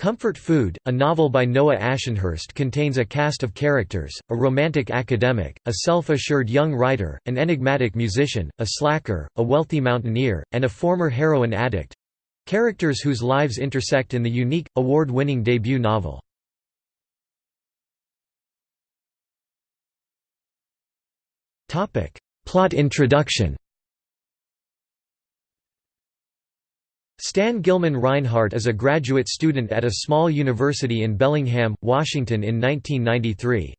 Comfort Food, a novel by Noah Ashenhurst contains a cast of characters, a romantic academic, a self-assured young writer, an enigmatic musician, a slacker, a wealthy mountaineer, and a former heroin addict—characters whose lives intersect in the unique, award-winning debut novel. Plot introduction Stan Gilman Reinhardt is a graduate student at a small university in Bellingham, Washington in 1993.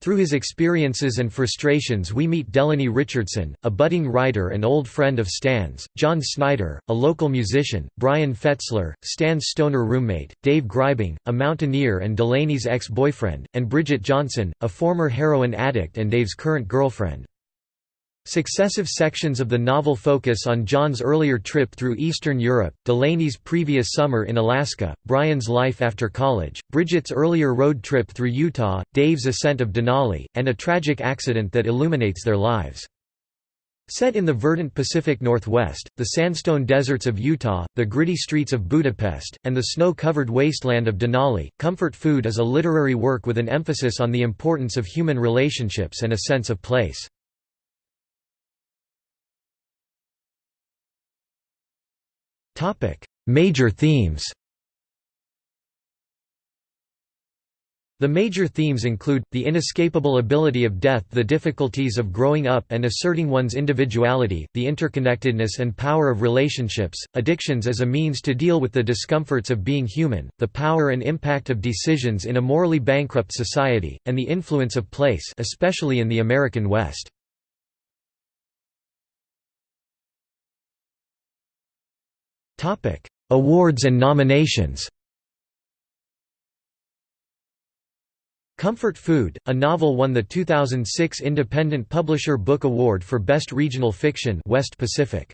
Through his experiences and frustrations we meet Delaney Richardson, a budding writer and old friend of Stan's, John Snyder, a local musician, Brian Fetzler, Stan's stoner roommate, Dave Greibing, a mountaineer and Delaney's ex-boyfriend, and Bridget Johnson, a former heroin addict and Dave's current girlfriend. Successive sections of the novel focus on John's earlier trip through Eastern Europe, Delaney's previous summer in Alaska, Brian's life after college, Bridget's earlier road trip through Utah, Dave's ascent of Denali, and a tragic accident that illuminates their lives. Set in the verdant Pacific Northwest, the sandstone deserts of Utah, the gritty streets of Budapest, and the snow-covered wasteland of Denali, Comfort Food is a literary work with an emphasis on the importance of human relationships and a sense of place. Major themes The major themes include, the inescapable ability of death the difficulties of growing up and asserting one's individuality, the interconnectedness and power of relationships, addictions as a means to deal with the discomforts of being human, the power and impact of decisions in a morally bankrupt society, and the influence of place especially in the American West. Awards and nominations Comfort Food, a novel won the 2006 Independent Publisher Book Award for Best Regional Fiction West Pacific.